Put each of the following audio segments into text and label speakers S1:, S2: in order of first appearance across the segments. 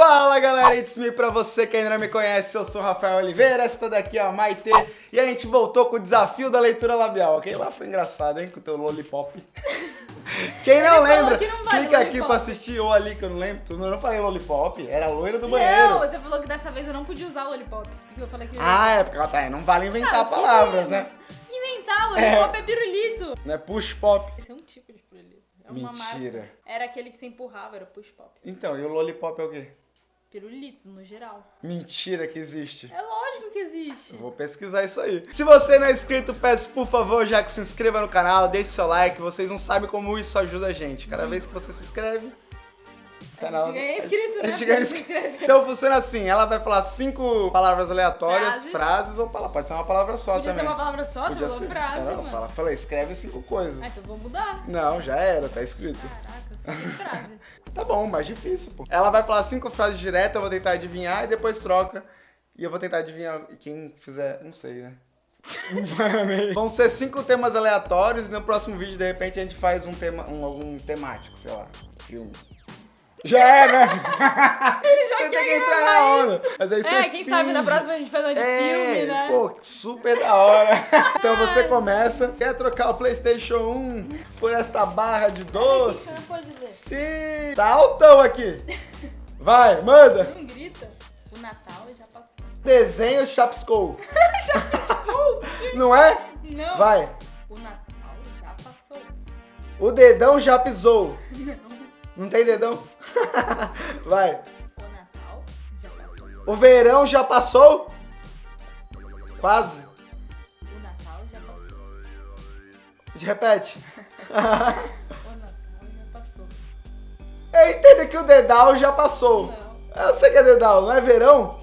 S1: Fala galera, it's me pra você que ainda não me conhece, eu sou o Rafael Oliveira, esta daqui é a Maite e a gente voltou com o desafio da leitura labial. Aquele lá foi engraçado, hein, com o teu lollipop. Quem não
S2: Ele falou
S1: lembra,
S2: que não vale
S1: clica aqui pra assistir ou ali que eu não lembro, tu não, não falei lollipop, era a loira do banheiro.
S2: Não, você falou que dessa vez eu não podia usar lollipop. Porque eu falei que.
S1: Ah, é porque ela tá, não vale inventar
S2: Ah,
S1: palavras, né?
S2: Inventar, lollipop é, pirulito.
S1: Não é push pop.
S2: Esse é um tipo de pirulito. É uma
S1: Mentira.
S2: marca. Era aquele que você empurrava, era push pop.
S1: Então, e o lollipop é o quê?
S2: Pirulitos, no geral.
S1: Mentira que existe.
S2: É lógico que existe.
S1: Eu vou pesquisar isso aí. Se você não é inscrito, peço por favor já que se inscreva no canal, deixe seu like, vocês não sabem como isso ajuda a gente. Cada vez que você se inscreve, o
S2: A
S1: canal...
S2: gente ganha inscrito,
S1: a
S2: né?
S1: gente ganha inscrito. Então funciona assim, ela vai falar cinco palavras aleatórias,
S2: Frases.
S1: frases, ou pala- pode ser uma palavra só
S2: Podia
S1: também.
S2: ser uma palavra só,
S1: Podia ser.
S2: frase,
S1: não,
S2: mano.
S1: fala, falei, escreve cinco coisas.
S2: Ah, então vou mudar.
S1: Não, já era, tá escrito.
S2: Caraca, só tem frase.
S1: Tá bom, mais difícil, pô. Ela vai falar cinco frases diretas, eu vou tentar adivinhar e depois troca. E eu vou tentar adivinhar e quem fizer, não sei, né? Vão ser cinco temas aleatórios e no próximo vídeo, de repente, a gente faz um tema, um, algum temático, sei lá, filme. Já é, né? Ele já tem que entrar na onda. Mas aí
S2: É,
S1: você
S2: quem sabe na
S1: finge.
S2: próxima a gente faz uma de
S1: É,
S2: filme, né?
S1: pô, super da hora. Então você começa, quer trocar o Playstation 1 por esta barra de doce?
S2: Você não pode ler.
S1: Sim! Tá altão aqui. Vai, manda.
S2: Não grita. O Natal já passou.
S1: Desenho Chapscow. Não é?
S2: Não.
S1: Vai.
S2: O Natal já passou.
S1: O dedão já pisou.
S2: Não.
S1: Não tem dedão? Vai.
S2: O Natal já passou.
S1: O verão já passou? Quase.
S2: O Natal já passou.
S1: Repete.
S2: O Natal já passou.
S1: Eu entendo que o dedal já passou.
S2: Não.
S1: Eu sei que é dedal, não é verão?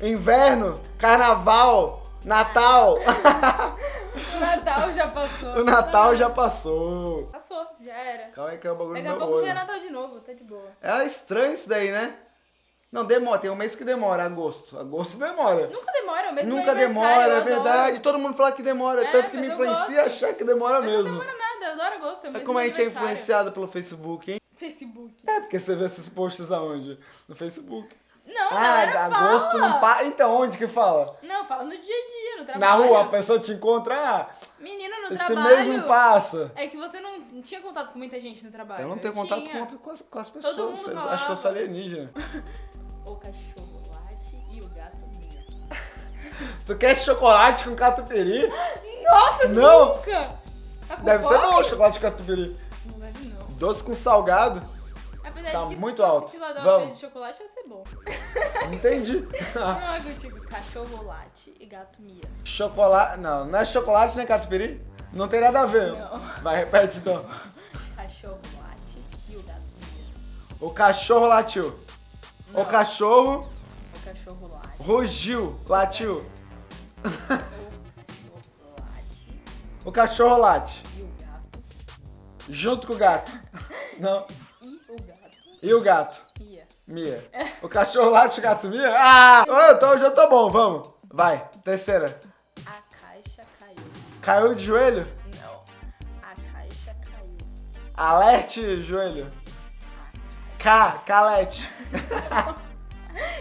S2: Não.
S1: Inverno, carnaval, Natal.
S2: O Natal já passou.
S1: o Natal já passou.
S2: Passou, já era.
S1: Calma aí que é o bagulho
S2: Daqui a pouco já é
S1: olho.
S2: Natal de novo, tá de boa.
S1: É estranho isso daí, né? Não, demora. Tem um mês que demora, agosto. Agosto demora.
S2: Nunca demora, o mesmo
S1: Nunca demora, é verdade. Todo mundo fala que demora,
S2: É,
S1: tanto que me influencia a achar que demora
S2: Mas não
S1: mesmo.
S2: demora nada, eu adoro agosto. É,
S1: É
S2: mesmo
S1: como a gente é influenciado pelo Facebook, hein?
S2: Facebook.
S1: É, porque você vê esses posts aonde? No Facebook.
S2: Não,
S1: ah,
S2: galera
S1: agosto
S2: fala.
S1: não para. Então, onde que fala?
S2: Não, fala no dia a dia, no
S1: Na
S2: trabalho.
S1: rua, a pessoa te encontra, ah,
S2: Menino, no
S1: esse
S2: trabalho.
S1: mês não passa.
S2: É que você não, não tinha contato com muita gente no trabalho.
S1: Eu não tenho contato
S2: tinha.
S1: com, com as, com as
S2: Todo
S1: pessoas.
S2: mundo
S1: Eu
S2: falava.
S1: Acho que eu sou alienígena.
S2: O cachorro late e o gato mia.
S1: Tu quer chocolate com catupiry?
S2: Nossa,
S1: Não.
S2: nunca! Tá
S1: Deve ser
S2: fome?
S1: bom o chocolate com catupiry.
S2: Não deve não.
S1: Doce com salgado?
S2: Apesar
S1: Tá
S2: de que
S1: muito alto. Vamos.
S2: de chocolate ia ser bom.
S1: Entendi.
S2: Não é contigo. Cachorro late e gato mia.
S1: chocolate. Não, não é chocolate nem catupiry? Não tem nada a ver.
S2: Não.
S1: Vai, repete então.
S2: Cachorro late e o gato mia.
S1: O cachorro latiu.
S2: Não.
S1: O cachorro
S2: O cachorro late.
S1: rugiu, latiu.
S2: O cachorro late
S1: O cachorro late.
S2: e o gato.
S1: Junto com o gato. Não.
S2: E o gato
S1: o
S2: mia.
S1: Mia. O cachorro late o gato mia? Ah! Ô, então já tô bom, vamos. Vai, terceira.
S2: A caixa caiu.
S1: Caiu de joelho?
S2: Não. A caixa caiu.
S1: Alerte, joelho. K, calete.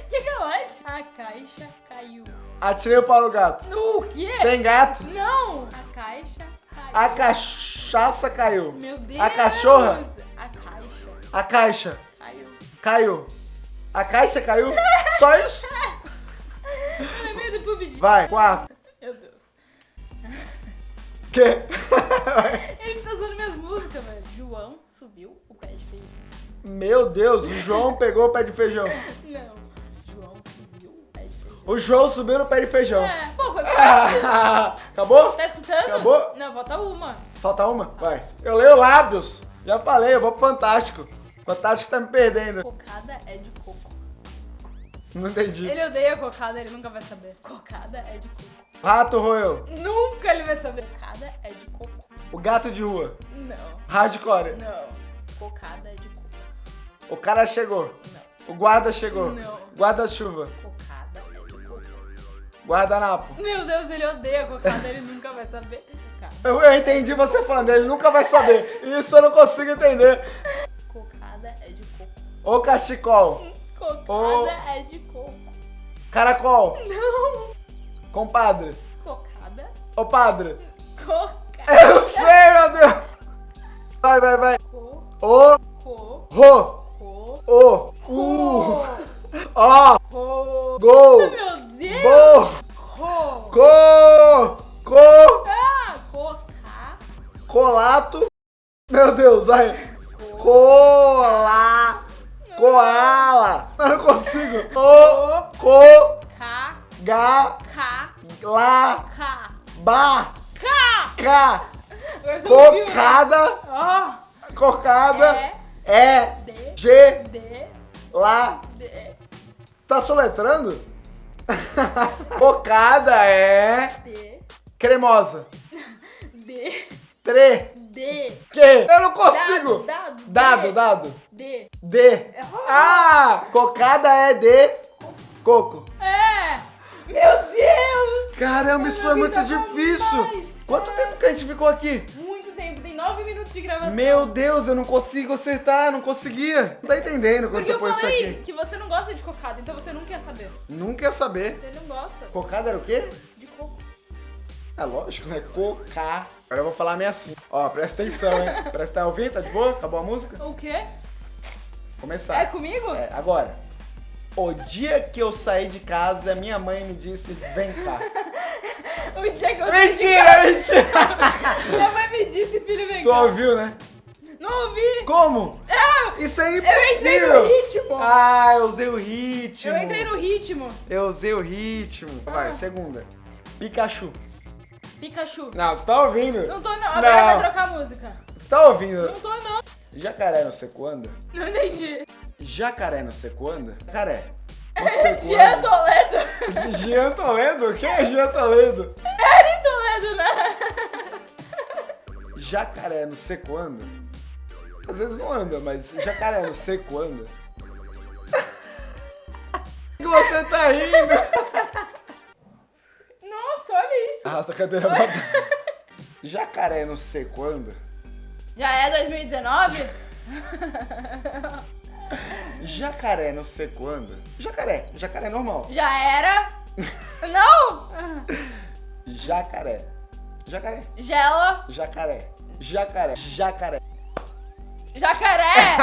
S2: Que galete? A caixa caiu.
S1: Atirei o pau no gato.
S2: No quê?
S1: Tem gato?
S2: Não! A caixa caiu.
S1: A cachaça caiu.
S2: Meu Deus!
S1: A cachorra?
S2: A caixa
S1: A caixa
S2: caiu.
S1: A caixa caiu? Só isso?
S2: Eu lembrei do PUBG.
S1: Vai, quatro.
S2: Meu Deus.
S1: Que?
S2: Ele tá usando minhas músicas, velho. João subiu o pé de feijão.
S1: Meu Deus, o João pegou o pé de feijão.
S2: Não. João subiu o pé de feijão.
S1: O João subiu no pé de feijão.
S2: É, pô, foi fácil.
S1: Acabou?
S2: Tá escutando?
S1: Acabou?
S2: Não, falta uma.
S1: Falta uma? Vai. Eu leio lábios. Já falei, eu vou pro Fantástico. Fantástico tá me perdendo.
S2: Cocada é de coco.
S1: Não entendi.
S2: Ele odeia cocada, ele nunca vai saber. Cocada é de coco.
S1: Rato roeu.
S2: Nunca ele vai saber. Cocada é de coco.
S1: O gato de rua.
S2: Não.
S1: Hardcore.
S2: Não. Cocada é de coco.
S1: O cara chegou.
S2: Não.
S1: O guarda chegou.
S2: Não.
S1: Guarda-chuva.
S2: Cocada é de coco.
S1: Guardanapo.
S2: Meu Deus, ele odeia cocada, ele nunca vai saber.
S1: Eu, eu entendi você falando, ele nunca vai saber. Isso eu não consigo entender. O cachecol.
S2: Cocada
S1: Ô.
S2: é de coca.
S1: Caracol.
S2: Não.
S1: Compadre.
S2: Cocada.
S1: Ô, padre.
S2: Cocada.
S1: Eu sei, meu Deus. Vai, vai, vai.
S2: Co.
S1: O,
S2: Co.
S1: ro,
S2: Co.
S1: o, u, ó,
S2: Ro.
S1: gol,
S2: Meu Deus.
S1: bo,
S2: Ro.
S1: co, co,
S2: Ah, coca.
S1: colato. Meu Deus, vai. Cola, não consigo. O, co,
S2: Ca.
S1: ga,
S2: Ca.
S1: la,
S2: Ca.
S1: ba,
S2: Ca.
S1: ca.
S2: Né?
S1: Cocada, cocada,
S2: É.
S1: é. G,
S2: D.
S1: lá.
S2: D.
S1: Tá soletrando? Cocada é
S2: D.
S1: cremosa.
S2: D.
S1: Tre,
S2: D.
S1: que? Eu não consigo.
S2: Dado.
S1: Dado,
S2: D.
S1: dado.
S2: D.
S1: D. Ah, cocada é de coco.
S2: É. Meu Deus.
S1: Caramba, isso foi muito difícil.
S2: demais.
S1: Quanto tempo que a gente ficou aqui?
S2: Muito tempo. Tem nove minutos de gravação.
S1: Meu Deus, eu não consigo acertar, não conseguia. Não tá entendendo quando
S2: Porque
S1: você
S2: eu
S1: põe isso aqui.
S2: que você não gosta de cocada, então você não quer saber.
S1: Não quer saber.
S2: Você não gosta
S1: Cocada era o quê?
S2: de coco.
S1: É lógico, né? Coca. Agora eu vou falar meio assim. Ó, presta atenção, hein? Presta tá ouvindo? Tá de boa? Acabou a música?
S2: O quê?
S1: Começar.
S2: É comigo?
S1: É, agora. O dia que eu saí de casa, minha mãe me disse, vem cá.
S2: O dia que eu
S1: mentira, mentira!
S2: Minha mãe me disse, filho, vem
S1: tu
S2: cá.
S1: ouviu, né?
S2: Não ouvi.
S1: Como?
S2: É,
S1: Isso é
S2: eu entrei no
S1: impossível!
S2: ritmo.
S1: Ah, eu usei o ritmo.
S2: eu entrei no ritmo.
S1: Eu usei o ritmo. Vai,
S2: Ah.
S1: segunda. Pikachu.
S2: Pikachu.
S1: Não, tu tá ouvindo?
S2: Não tô não. Agora
S1: Não.
S2: vai trocar a música.
S1: Tu tá ouvindo?
S2: Não tô não.
S1: Jacaré no seco anda?
S2: Não entendi.
S1: Jacaré no seco anda? Jacaré. Seco
S2: Jean? Toledo.
S1: Jean Toledo? Quem é Jean Toledo?
S2: Eri Toledo, né?
S1: Jacaré no seco anda? Às vezes não anda, mas jacaré no seco anda? que você tá rindo? Arrasta a cadeira pra trás. Jacaré no seco anda?
S2: Já é 2019?
S1: Jacaré no seco anda? Jacaré, jacaré normal.
S2: Já era? Não!
S1: Jacaré. Jacaré.
S2: Gela.
S1: Jacaré. Jacaré. Jacaré.
S2: Jacaré.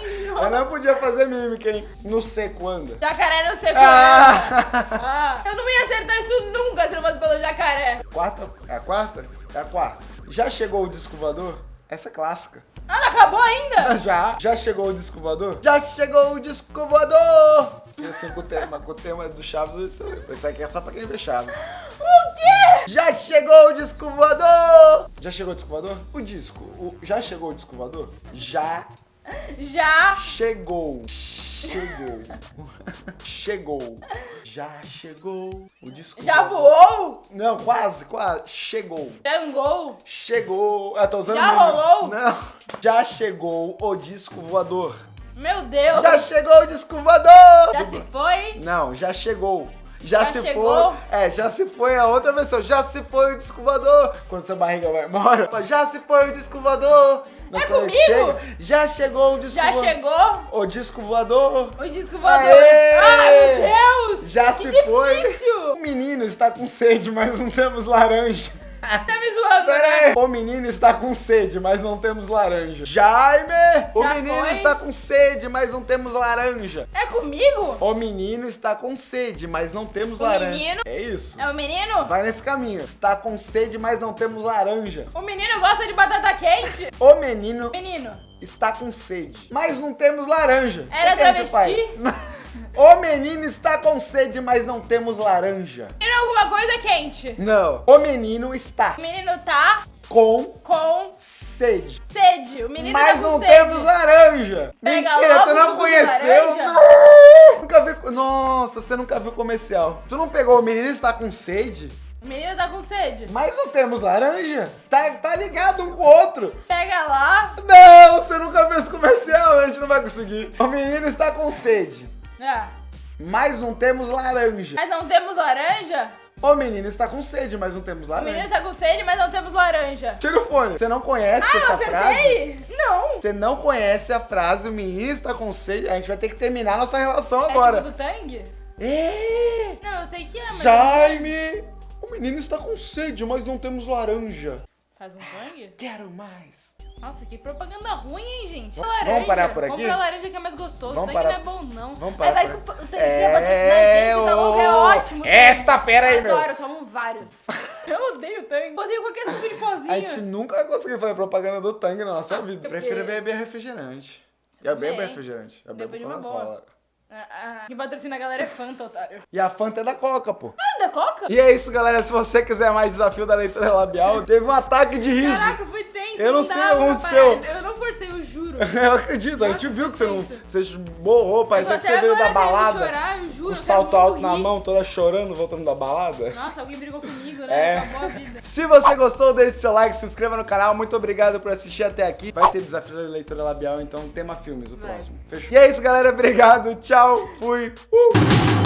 S1: Eu não podia fazer mímica, hein? No seco anda.
S2: Jacaré não sei qual é.
S1: Ah!
S2: Ah, eu não ia acertar isso nunca se não fosse pelo jacaré.
S1: Quarta. É a quarta? É a quarta. Já chegou o disco voador? Essa é clássica.
S2: Ah, não acabou ainda?
S1: Já. Já chegou o disco voador? Já chegou o disco voador! E assim com o tema, com o tema do Chaves, isso aqui é só pra quem vê Chaves.
S2: O quê?
S1: Já chegou o disco voador! Já chegou o disco voador? O disco. o- já chegou o disco voador? Já
S2: Já.
S1: chegou. Chegou. chegou. Já chegou o disco
S2: Já voou?
S1: Não, quase, quase. Chegou.
S2: Jangou?
S1: Chegou. Eu tô usando
S2: Já
S1: meme.
S2: rolou?
S1: Não. Já chegou o disco voador.
S2: Meu Deus.
S1: Já chegou o disco voador!
S2: Já se foi?
S1: Não, já chegou. Já,
S2: Já
S1: se
S2: chegou?
S1: foi. É, já se foi a outra versão. Já se foi o disco voador. Quando sua barriga vai embora. Já se foi o. Não,
S2: É comigo?
S1: chega, já chegou o disco
S2: Já
S1: voador.
S2: chegou?
S1: O disco voador.
S2: O disco voador.
S1: Aê!
S2: Ai, meu Deus.
S1: Já
S2: que
S1: se foi.
S2: difícil.
S1: O menino está com sede, mas não temos laranja.
S2: Né?
S1: Peraí. O menino está com sede, mas não temos laranja. Jaime! O
S2: Já
S1: menino
S2: foi?
S1: está com sede, mas não temos laranja.
S2: É comigo?
S1: O menino está com sede, mas não temos
S2: O
S1: laranja.
S2: menino?
S1: É isso.
S2: É o menino?
S1: Vai nesse caminho. Está com sede, mas não temos laranja.
S2: O menino gosta de batata quente?
S1: O menino
S2: Menino.
S1: está com sede, mas não temos laranja.
S2: Era
S1: O
S2: travesti?
S1: O menino está com sede, mas não temos laranja.
S2: Menino, alguma coisa quente?
S1: Não. O menino está
S2: O menino tá
S1: com
S2: com
S1: sede,
S2: sede. O menino
S1: mas
S2: tá com
S1: não
S2: sede.
S1: temos laranja.
S2: Pega
S1: Mentira, tu não conheceu? Não. Nunca vi. Nossa, você nunca viu comercial. Tu não pegou o menino está com sede?
S2: O menino tá com sede.
S1: Mas não temos laranja? Tá, tá ligado um com o outro.
S2: Pega lá.
S1: Não, você nunca viu esse comercial, a gente não vai conseguir. O menino está com sede,
S2: Ah,
S1: mas não temos laranja.
S2: mas não temos laranja?
S1: O menino está com sede, mas não temos
S2: O
S1: laranja.
S2: menino tá com sede, mas não temos laranja.
S1: Tira o fone. Você não conhece
S2: Ah, eu
S1: essa frase?
S2: acertei? Não.
S1: Você não conhece a frase, o menino está com sede. A gente vai ter que terminar a nossa relação
S2: É
S1: agora.
S2: tipo do Tang?
S1: É!
S2: Não, eu sei que é, mas...
S1: Jaime! O menino está com sede, mas não temos laranja.
S2: Faz um Tang?
S1: Quero mais.
S2: Nossa, que propaganda ruim, hein, gente?
S1: Vamos-
S2: laranja.
S1: vamos parar por aqui?
S2: Compra laranja que é mais gostoso.
S1: Vamos parar-
S2: não é bom, não.
S1: vamos
S2: Aí
S1: parar
S2: vai
S1: por
S2: com é, a gente, tá bom? É ótimo.
S1: Esta fera aí, meu.
S2: Adoro, eu tomo vários. eu odeio Tang. Eu odeio qualquer suco de pozinho.
S1: A gente nunca vai conseguir fazer propaganda do Tang na nossa vida.
S2: porque-
S1: Prefiro beber refrigerante. Eu bebo refrigerante. Eu bebo
S2: uma
S1: Coca-Cola.
S2: Ah, ah, quem patrocina a galera é Fanta, otário.
S1: E a Fanta é da Coca, pô.
S2: Anda, Coca?
S1: E é isso, galera. Se você quiser mais desafio da leitura labial, teve um ataque de riso.
S2: Caraca, foi.
S1: Eu não sei
S2: dava
S1: o que
S2: pra
S1: aconteceu.
S2: parar. Eu não forcei, eu juro.
S1: Eu acredito, a gente viu que você não. Você borrou, parecia
S2: Eu
S1: que você veio da balada.
S2: Chorar, eu juro,
S1: Um
S2: eu
S1: salto alto na mão, toda chorando, voltando da balada.
S2: Nossa, alguém brigou comigo,
S1: É.
S2: né? Acabou a vida.
S1: Se você gostou, deixe seu like, se inscreva no canal. Muito obrigado por assistir até aqui. Vai ter desafio da leitura labial, então tema filmes o
S2: Vai.
S1: próximo. Fechou? E é isso, galera. Obrigado. Tchau. Fui. Uh!